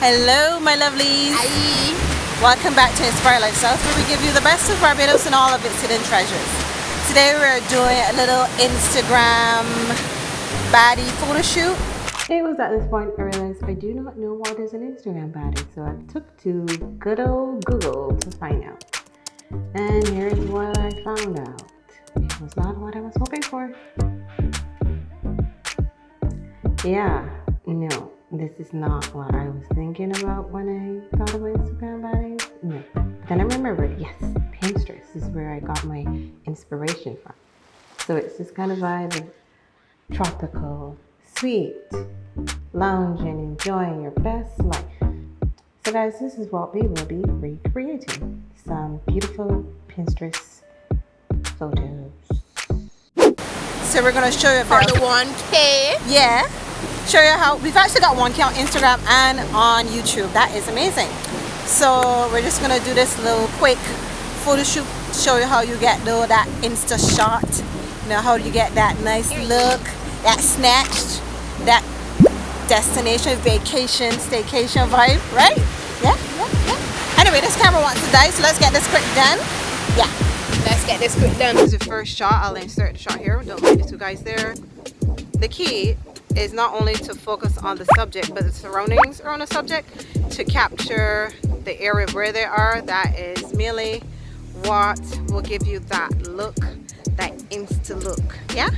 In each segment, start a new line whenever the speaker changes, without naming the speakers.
Hello, my lovelies.
Hi.
Welcome back to Inspire Lifestyles, where we give you the best of Barbados and all of its hidden treasures. Today we're doing a little Instagram baddie photo shoot. It was at this point I realized I do not know what is an Instagram baddie, so I took to good old Google to find out. And here's what I found out. It was not what I was hoping for. Yeah, no, this is not what I was thinking about when I thought about Instagram bodies. No. But then I remembered, yes, Pinterest is where I got my inspiration from. So it's this kind of vibe of tropical, sweet, lounging, enjoying your best life. So guys, this is what we will be recreating. Some beautiful Pinterest photos. So we're gonna show you
about the 1K.
Yeah show you how we've actually got one on Instagram and on YouTube. That is amazing. So we're just gonna do this little quick photo shoot show you how you get though that insta shot. You know how you get that nice look that snatched that destination vacation staycation vibe right? Yeah yeah yeah. Anyway this camera wants to die so let's get this quick done. Yeah.
Let's get this quick done.
This is the first shot. I'll insert the shot here. Don't mind the two guys there. The key is not only to focus on the subject but the surroundings around the subject to capture the area where they are. That is merely what will give you that look that insta look. Yeah?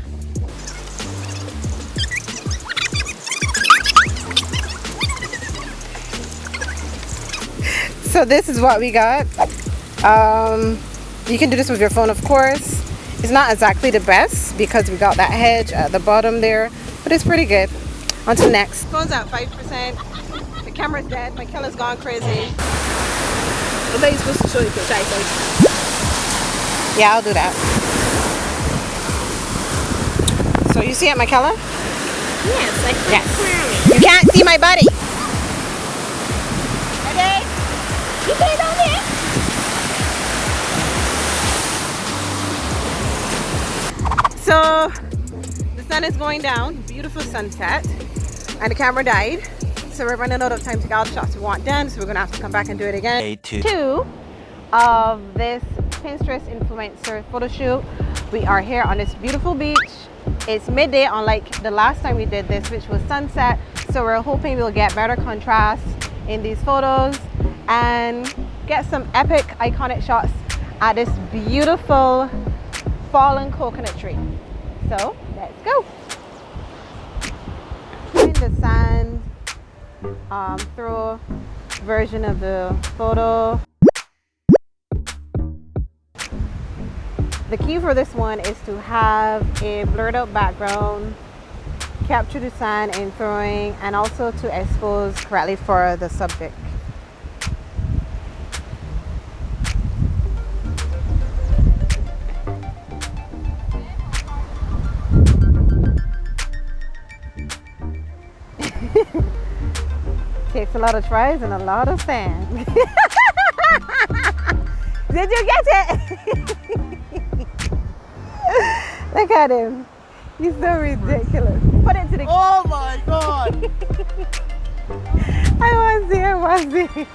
So this is what we got. Um, you can do this with your phone of course. It's not exactly the best because we got that hedge at the bottom there but it's pretty good. On to next. Phone's at 5%. The camera's dead. My killer's gone crazy.
Nobody's supposed to show you picture
Yeah, I'll do that. So you see it, my color?
Yes, I can
yes. You can't see my body.
Okay. You put it on
there. So the sun is going down beautiful sunset and the camera died. So we're running out of time to get all the shots we want done so we're gonna have to come back and do it again. Day two. two of this pinterest influencer photo shoot. We are here on this beautiful beach. It's midday unlike the last time we did this which was sunset. So we're hoping we'll get better contrast in these photos and get some epic iconic shots at this beautiful fallen coconut tree. So let's go. The sand um, version of the photo. The key for this one is to have a blurred out background, capture the sand in throwing, and also to expose correctly for the subject. Takes a lot of tries and a lot of sand. Did you get it? Look at him. He's so ridiculous. Put it to the
Oh my god!
I want to see, I want to see.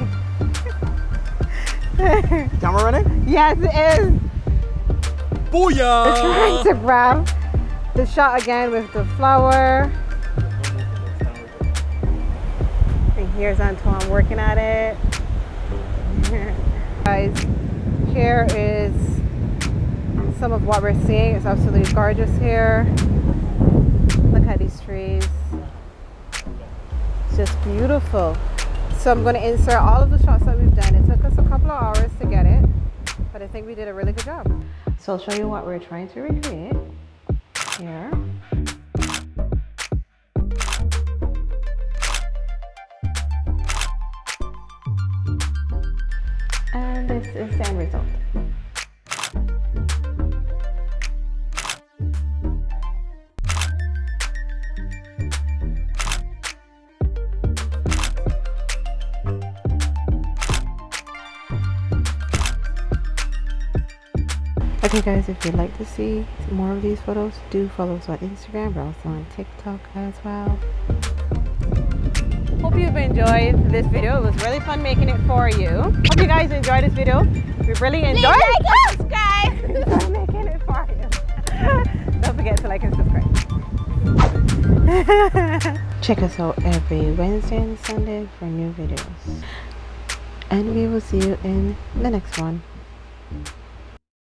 Camera running?
Yes, it is.
Booyah!
We're trying to grab the shot again with the flower. Here's Antoine working at it. Guys, here is some of what we're seeing. It's absolutely gorgeous here. Look at these trees. It's just beautiful. So I'm going to insert all of the shots that we've done. It took us a couple of hours to get it, but I think we did a really good job. So I'll show you what we're trying to recreate here. Is the end result. Okay guys, if you'd like to see more of these photos, do follow us on Instagram. We're also on TikTok as well. Hope you've enjoyed this video. It was really fun making it for you. Hope you guys enjoyed this video. We really enjoyed
like and subscribe.
making it for you. Don't forget to like and subscribe. Check us out every Wednesday and Sunday for new videos. And we will see you in the next one.